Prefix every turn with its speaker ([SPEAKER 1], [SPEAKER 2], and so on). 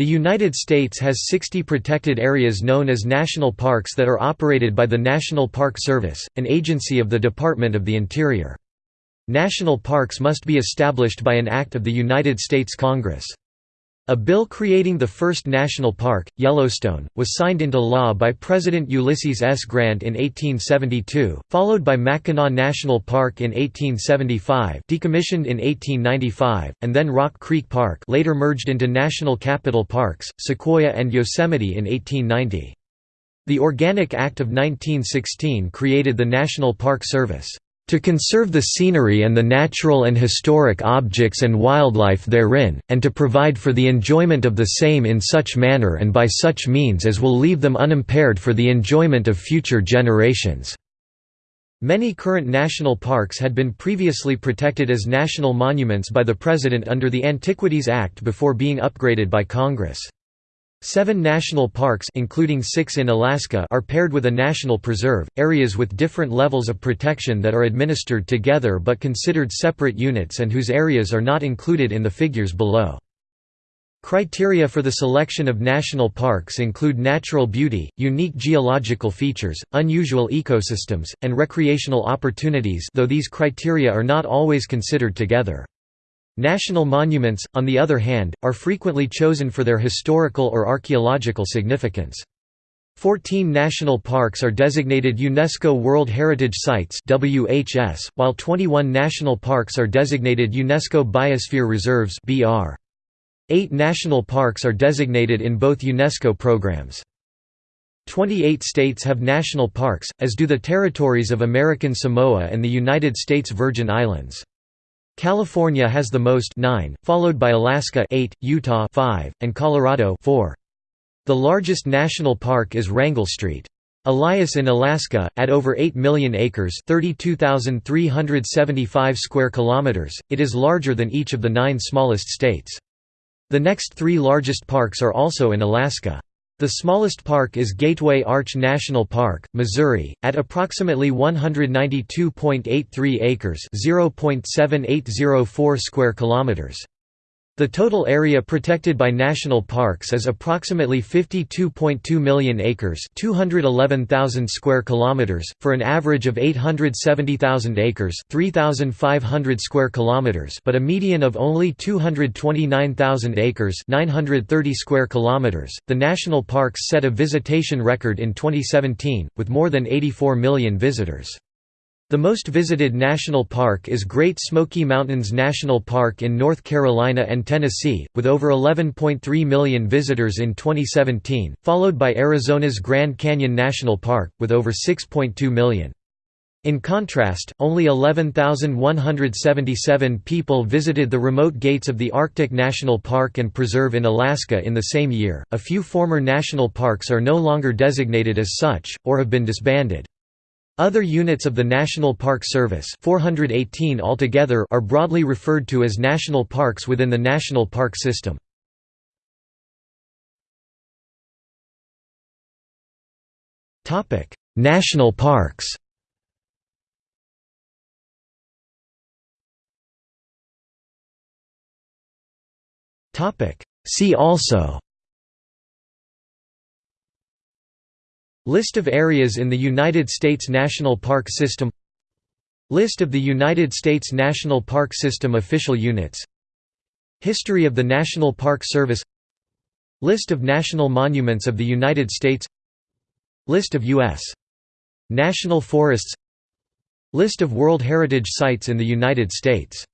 [SPEAKER 1] The United States has 60 protected areas known as national parks that are operated by the National Park Service, an agency of the Department of the Interior. National parks must be established by an act of the United States Congress. A bill creating the first national park, Yellowstone, was signed into law by President Ulysses S. Grant in 1872, followed by Mackinac National Park in 1875 decommissioned in 1895, and then Rock Creek Park later merged into National Capital Parks, Sequoia and Yosemite in 1890. The Organic Act of 1916 created the National Park Service to conserve the scenery and the natural and historic objects and wildlife therein, and to provide for the enjoyment of the same in such manner and by such means as will leave them unimpaired for the enjoyment of future generations." Many current national parks had been previously protected as national monuments by the President under the Antiquities Act before being upgraded by Congress. Seven national parks including six in Alaska are paired with a national preserve, areas with different levels of protection that are administered together but considered separate units and whose areas are not included in the figures below. Criteria for the selection of national parks include natural beauty, unique geological features, unusual ecosystems, and recreational opportunities though these criteria are not always considered together. National monuments, on the other hand, are frequently chosen for their historical or archaeological significance. Fourteen national parks are designated UNESCO World Heritage Sites WHS, while 21 national parks are designated UNESCO Biosphere Reserves BR. Eight national parks are designated in both UNESCO programs. 28 states have national parks, as do the territories of American Samoa and the United States Virgin Islands. California has the most 9, followed by Alaska 8, Utah 5, and Colorado 4. The largest national park is Wrangell Street. Elias in Alaska, at over 8 million acres 32,375 square kilometers, it is larger than each of the nine smallest states. The next three largest parks are also in Alaska. The smallest park is Gateway Arch National Park, Missouri, at approximately 192.83 acres (0.7804 square kilometers). The total area protected by national parks is approximately 52.2 million acres, 211,000 square kilometers, for an average of 870,000 acres, 3,500 square kilometers, but a median of only 229,000 acres, 930 square kilometers. The national parks set a visitation record in 2017 with more than 84 million visitors. The most visited national park is Great Smoky Mountains National Park in North Carolina and Tennessee, with over 11.3 million visitors in 2017, followed by Arizona's Grand Canyon National Park, with over 6.2 million. In contrast, only 11,177 people visited the remote gates of the Arctic National Park and Preserve in Alaska in the same year. A few former national parks are no longer designated as such, or have been disbanded. Other units of the National Park Service 418 altogether are broadly referred to as national parks within the National Park System. national parks See also List of areas in the United States National Park System List of the United States National Park System official units History of the National Park Service List of national monuments of the United States List of U.S. national forests List of World Heritage Sites in the United States